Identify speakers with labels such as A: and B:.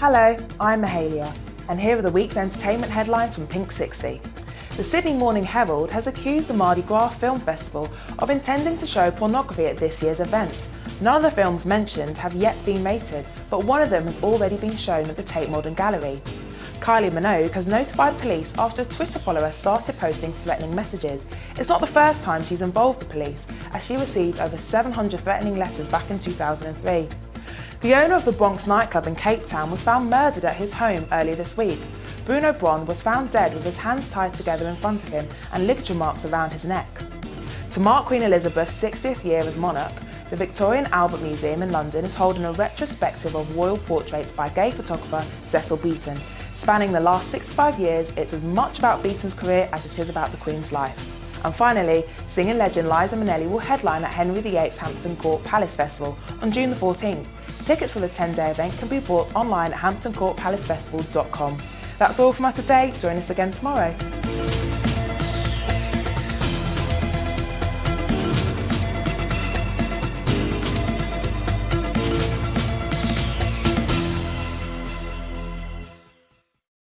A: Hello, I'm Mahalia, and here are the week's entertainment headlines from Pink 60. The Sydney Morning Herald has accused the Mardi Gras Film Festival of intending to show pornography at this year's event. None of the films mentioned have yet been rated, but one of them has already been shown at the Tate Modern Gallery. Kylie Minogue has notified police after a Twitter follower started posting threatening messages. It's not the first time she's involved the police, as she received over 700 threatening letters back in 2003. The owner of the Bronx nightclub in Cape Town was found murdered at his home earlier this week. Bruno Bron was found dead with his hands tied together in front of him and ligature marks around his neck. To mark Queen Elizabeth's 60th year as monarch, the Victoria and Albert Museum in London is holding a retrospective of royal portraits by gay photographer Cecil Beaton. Spanning the last 65 years, it's as much about Beaton's career as it is about the Queen's life. And finally, singing legend Liza Minnelli will headline at Henry VIII's Hampton Court Palace Festival on June the 14th. Tickets for the 10-day event can be bought online at hamptoncourtpalacefestival.com. That's all from us today. Join us again tomorrow.